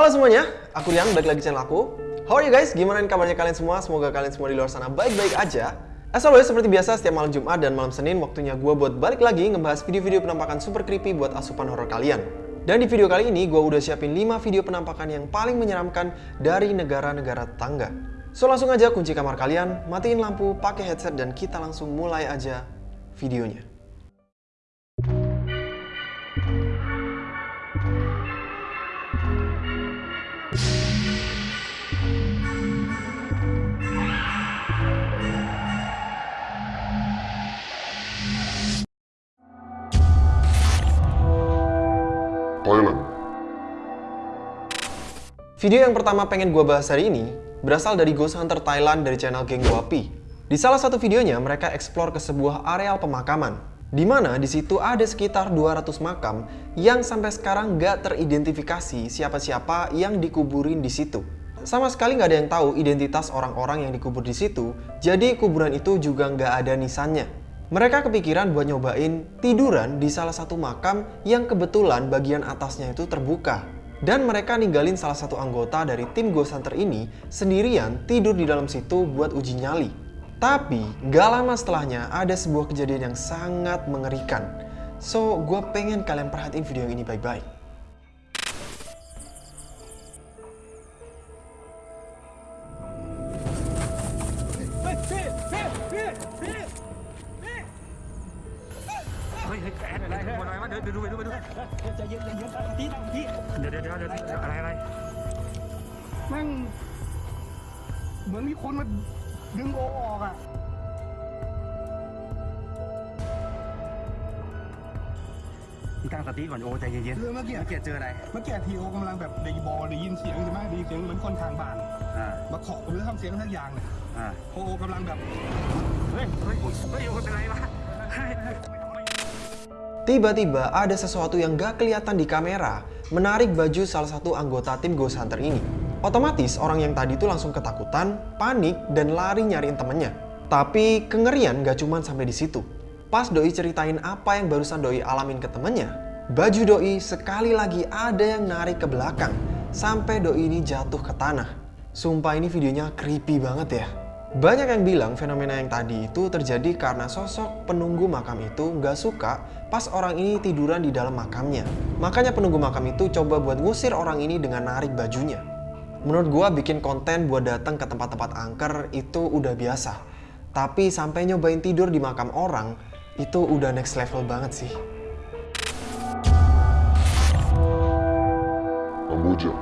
Halo semuanya, aku Rian, balik lagi channel aku. How are you guys? Gimana kabarnya kalian semua? Semoga kalian semua di luar sana baik-baik aja. As always, seperti biasa, setiap malam Jumat dan malam Senin, waktunya gue buat balik lagi ngebahas video-video penampakan super creepy buat asupan horror kalian. Dan di video kali ini, gue udah siapin 5 video penampakan yang paling menyeramkan dari negara-negara tetangga. So langsung aja kunci kamar kalian, matiin lampu, pakai headset, dan kita langsung mulai aja videonya. Thailand. Video yang pertama pengen gue bahas hari ini berasal dari Ghost Hunter Thailand dari channel Geng Guapi. Di salah satu videonya mereka eksplor ke sebuah areal pemakaman di mana di situ ada sekitar 200 makam yang sampai sekarang nggak teridentifikasi siapa-siapa yang dikuburin di situ. Sama sekali nggak ada yang tahu identitas orang-orang yang dikubur di situ, jadi kuburan itu juga nggak ada nisannya. Mereka kepikiran buat nyobain tiduran di salah satu makam yang kebetulan bagian atasnya itu terbuka. Dan mereka ninggalin salah satu anggota dari tim Ghost Hunter ini sendirian tidur di dalam situ buat uji nyali. Tapi gak lama setelahnya ada sebuah kejadian yang sangat mengerikan. So, gue pengen kalian perhatiin video ini baik-baik. คนมาดึงโอออกอ่ะ มึงตั้งสติก่อนโอ้ใจเย็น เรื่องเมื่อกี้ เมื่อกี้เจออะไร เมื่อกี้ทีโอกำลังแบบได้บอลได้ยินเสียงใช่ไหมได้ยินเสียงเหมือนคนทางบ้าน อ่า มาเคาะหรือทำเสียงทักอย่างเนี่ย อ่า โอโอกำลังแบบ เฮ้ยเฮ้ยเฮ้ยโอ้เป็นไรวะเฮ้ย Tiba-tiba ada sesuatu yang gak kelihatan di kamera menarik baju salah satu anggota tim Ghost Hunter ini. Otomatis orang yang tadi itu langsung ketakutan, panik, dan lari nyariin temennya. Tapi kengerian gak cuman sampai di situ. Pas Doi ceritain apa yang barusan Doi alamin ke temennya, baju Doi sekali lagi ada yang narik ke belakang sampai Doi ini jatuh ke tanah. Sumpah ini videonya creepy banget ya. Banyak yang bilang fenomena yang tadi itu terjadi karena sosok penunggu makam itu nggak suka pas orang ini tiduran di dalam makamnya. Makanya penunggu makam itu coba buat ngusir orang ini dengan narik bajunya. Menurut gua bikin konten buat datang ke tempat-tempat angker itu udah biasa. Tapi sampai nyobain tidur di makam orang, itu udah next level banget sih. Kamboja.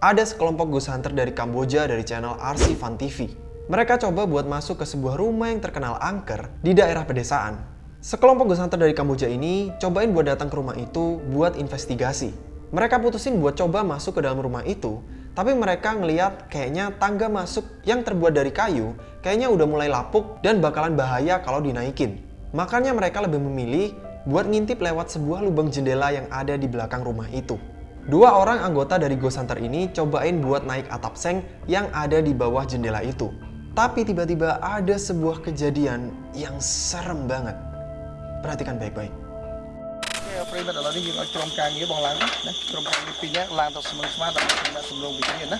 Ada sekelompok ghost hunter dari Kamboja dari channel RC Fun TV. Mereka coba buat masuk ke sebuah rumah yang terkenal angker di daerah pedesaan. Sekelompok ghost hunter dari Kamboja ini cobain buat datang ke rumah itu buat investigasi. Mereka putusin buat coba masuk ke dalam rumah itu, tapi mereka ngeliat kayaknya tangga masuk yang terbuat dari kayu kayaknya udah mulai lapuk dan bakalan bahaya kalau dinaikin. Makanya mereka lebih memilih buat ngintip lewat sebuah lubang jendela yang ada di belakang rumah itu. Dua orang anggota dari Ghost Hunter ini cobain buat naik atap seng yang ada di bawah jendela itu. Tapi tiba-tiba ada sebuah kejadian yang serem banget. Perhatikan baik-baik. ប្រិមិត្តឥឡូវនេះយើងឲ្យក្រុមការងារបងឡើងណាក្រុមការងារពីរនាក់ឡើងទៅស្មឹងស្មាតដើម្បីសម្រាប់សម្រងវិញ្ញាណណា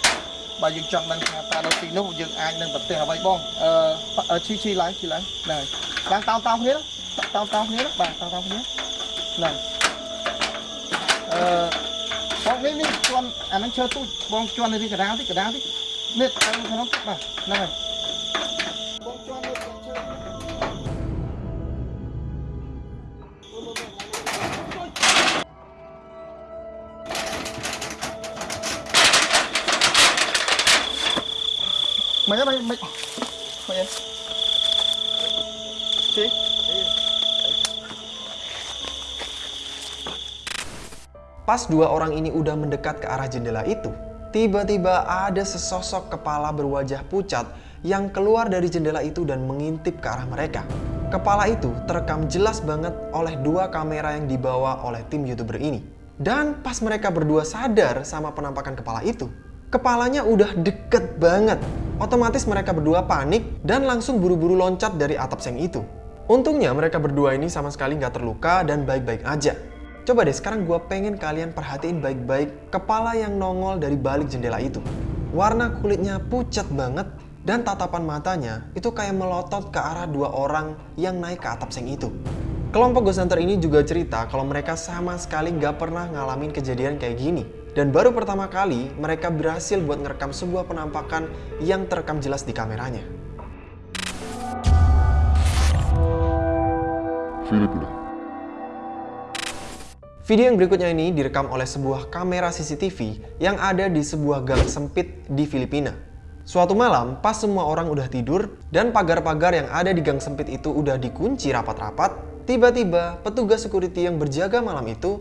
បើយើងចង់ដឹងថាតើនៅទីនោះយើងអាចនឹងប្រទេសអ្វីបងអឺឈីឈីឡើងឈីឡើងហ្នឹងហើយឡើងតោតោគ្នាតោតោគ្នាបាទតោតោគ្នាហ្នឹងអឺបងនេះនេះជន់អាហ្នឹងឈើទូចបងជន់នេះកដាលតិចកដាលតិចនេះទៅក្នុងបាទហ្នឹងហើយ Mày mày mày. Pas dua orang ini udah mendekat ke arah jendela itu, tiba-tiba ada sesosok kepala berwajah pucat yang keluar dari jendela itu dan mengintip ke arah mereka. Kepala itu terekam jelas banget oleh dua kamera yang dibawa oleh tim youtuber ini. Dan pas mereka berdua sadar sama penampakan kepala itu, kepalanya udah deket banget. Otomatis mereka berdua panik dan langsung buru-buru loncat dari atap seng itu. Untungnya mereka berdua ini sama sekali nggak terluka dan baik-baik aja. Coba deh sekarang gue pengen kalian perhatiin baik-baik kepala yang nongol dari balik jendela itu. Warna kulitnya pucat banget dan tatapan matanya itu kayak melotot ke arah dua orang yang naik ke atap seng itu. Kelompok Ghost Hunter ini juga cerita kalau mereka sama sekali nggak pernah ngalamin kejadian kayak gini. Dan baru pertama kali mereka berhasil buat ngerekam sebuah penampakan yang terekam jelas di kameranya. Filipina. Video yang berikutnya ini direkam oleh sebuah kamera CCTV yang ada di sebuah gang sempit di Filipina. Suatu malam, pas semua orang udah tidur dan pagar-pagar yang ada di gang sempit itu udah dikunci rapat-rapat, tiba-tiba petugas security yang berjaga malam itu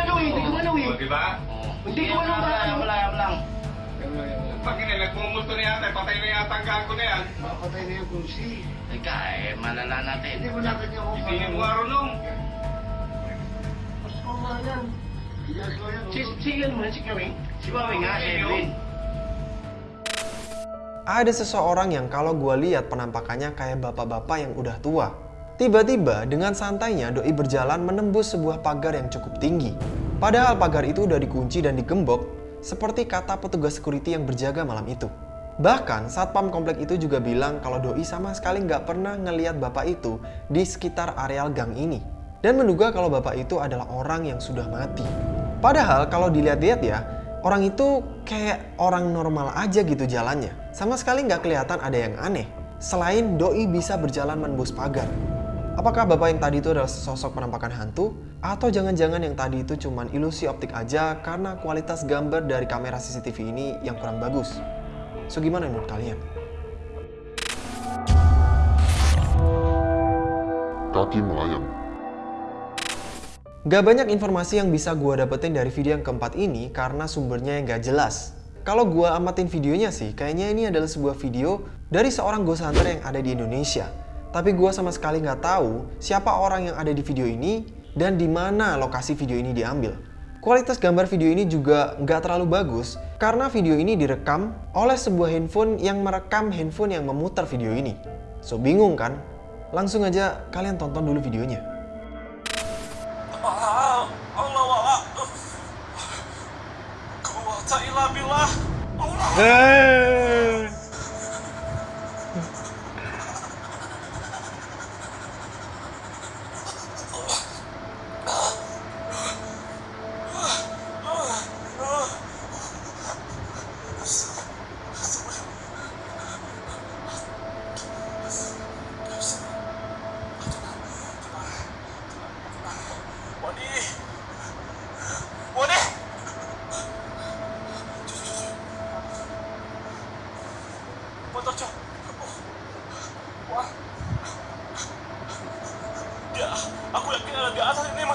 ba? Oo. Hindi ko alam Ayam ba- lang, ayam lang. Pag nagmumulto na yata, patay na yata ang gago na yan. Mapatay na yung kursi. Teka, eh, malala natin. Hindi mo natin yung kung Isingin mo nga runong. Mas ko nga yan. Si, Kawing. Si nga, Edwin. Ada seseorang yang kalau gua lihat penampakannya kayak bapak-bapak yang udah tua. Tiba-tiba dengan santainya Doi berjalan menembus sebuah pagar yang cukup tinggi. Padahal pagar itu udah dikunci dan digembok, seperti kata petugas security yang berjaga malam itu. Bahkan satpam komplek itu juga bilang kalau Doi sama sekali nggak pernah ngeliat bapak itu di sekitar areal gang ini. Dan menduga kalau bapak itu adalah orang yang sudah mati. Padahal kalau dilihat-lihat ya, orang itu kayak orang normal aja gitu jalannya. Sama sekali nggak kelihatan ada yang aneh. Selain Doi bisa berjalan menembus pagar. Apakah bapak yang tadi itu adalah sosok penampakan hantu? Atau jangan-jangan yang tadi itu cuman ilusi optik aja karena kualitas gambar dari kamera CCTV ini yang kurang bagus? So gimana menurut kalian? Kaki melayang. Gak banyak informasi yang bisa gua dapetin dari video yang keempat ini karena sumbernya yang gak jelas. Kalau gua amatin videonya sih, kayaknya ini adalah sebuah video dari seorang ghost hunter yang ada di Indonesia. Tapi gua sama sekali nggak tahu siapa orang yang ada di video ini dan di mana lokasi video ini diambil. Kualitas gambar video ini juga nggak terlalu bagus karena video ini direkam oleh sebuah handphone yang merekam handphone yang memutar video ini. So bingung kan? Langsung aja kalian tonton dulu videonya. Allah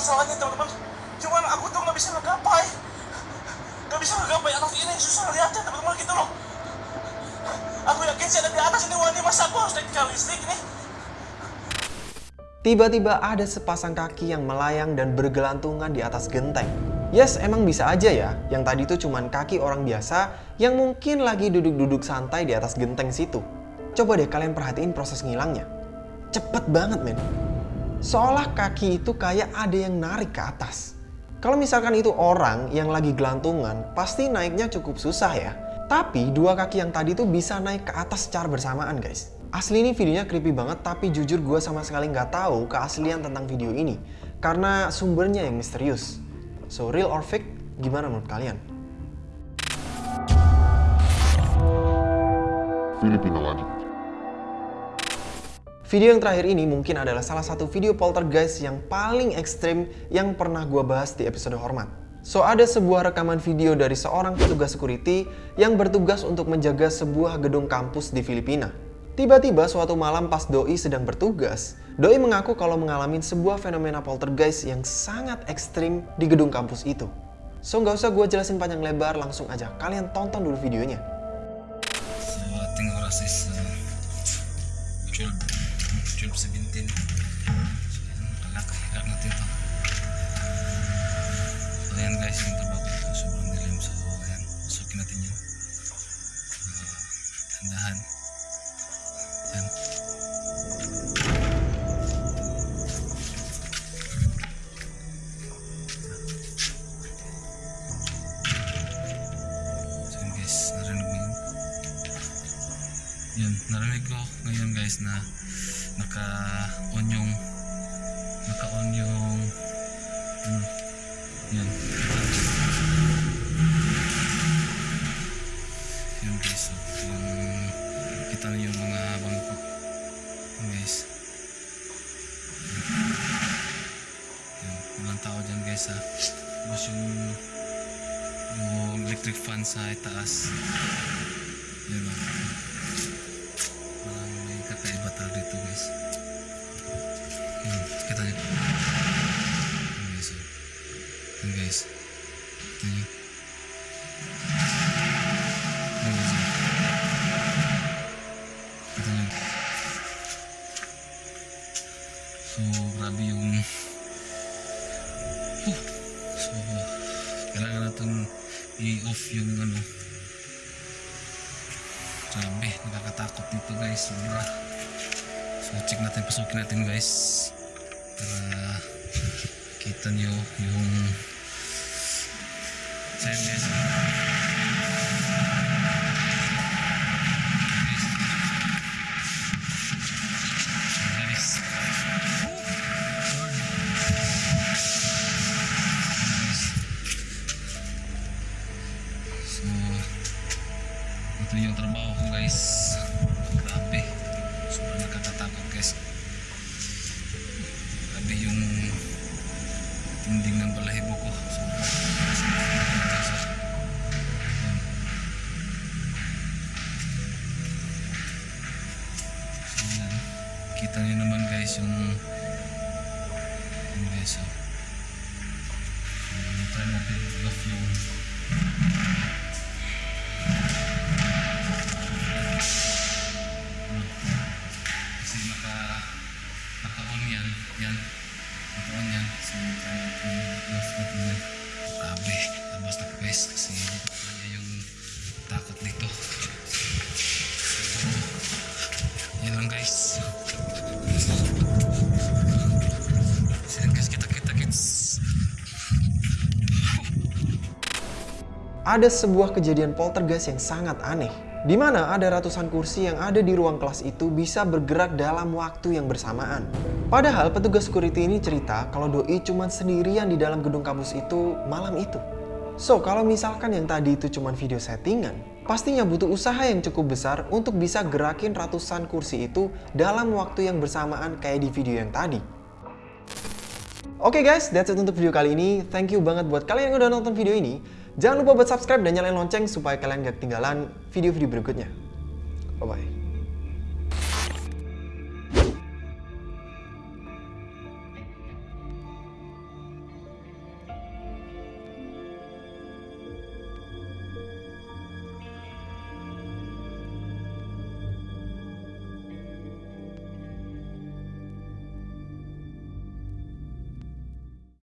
masalahnya teman-teman Cuman aku tuh nggak bisa ngegapai Nggak bisa ngegapai atas ini, susah lihatnya teman-teman gitu loh Aku yakin sih ada di atas ini Wadi, masa aku harus naik ke listrik ini Tiba-tiba ada sepasang kaki yang melayang dan bergelantungan di atas genteng. Yes, emang bisa aja ya, yang tadi itu cuman kaki orang biasa yang mungkin lagi duduk-duduk santai di atas genteng situ. Coba deh kalian perhatiin proses ngilangnya. Cepet banget men. Seolah kaki itu kayak ada yang narik ke atas. Kalau misalkan itu orang yang lagi gelantungan, pasti naiknya cukup susah ya. Tapi dua kaki yang tadi tuh bisa naik ke atas secara bersamaan guys. Asli ini videonya creepy banget, tapi jujur gue sama sekali nggak tahu keaslian tentang video ini. Karena sumbernya yang misterius. So, real or fake, gimana menurut kalian? Filipina lagi. Video yang terakhir ini mungkin adalah salah satu video poltergeist yang paling ekstrim yang pernah gue bahas di episode Hormat. So, ada sebuah rekaman video dari seorang petugas security yang bertugas untuk menjaga sebuah gedung kampus di Filipina. Tiba-tiba suatu malam pas Doi sedang bertugas, Doi mengaku kalau mengalami sebuah fenomena poltergeist yang sangat ekstrim di gedung kampus itu. So nggak usah gue jelasin panjang lebar, langsung aja kalian tonton dulu videonya. Think Yung trabaho ko sobrang dilim So ayan, masukin natin yun uh, Handahan Ayan So yun guys, narinig mo yun yun, narinig ko ngayon guys na naka-on yung naka-on yung hmm, guys yun, walang tao dyan guys ha tapos yung yung electric fan sa itaas yun o Parang may kakaiba talaga dito guys. Hmm, kita niyo. Yan guys. oh. Yan guys. Kita niyo. Yan guys. Natin, pasukin natin guys. Para kita nyo yung so yun guys. Guys. Tinding ng balahibo ko. Sobrang kita nyo naman guys yung yung guys oh. so, try natin i-off yung kasi naka naka-on yan yan. Yan so try natin i-off natin yan grabe labas na po guys kasi hindi ko kaya yung takot dito so yan lang guys. So yan guys kita kita guys. Ada sebuah kejadian poltergeist yang sangat aneh, di mana ada ratusan kursi yang ada di ruang kelas itu bisa bergerak dalam waktu yang bersamaan. Padahal petugas security ini cerita kalau Doi cuma sendirian di dalam gedung kampus itu malam itu. So, kalau misalkan yang tadi itu cuma video settingan, pastinya butuh usaha yang cukup besar untuk bisa gerakin ratusan kursi itu dalam waktu yang bersamaan kayak di video yang tadi. Oke guys, that's it untuk video kali ini. Thank you banget buat kalian yang udah nonton video ini. Jangan lupa buat subscribe dan nyalain lonceng supaya kalian gak ketinggalan video-video berikutnya. Bye-bye.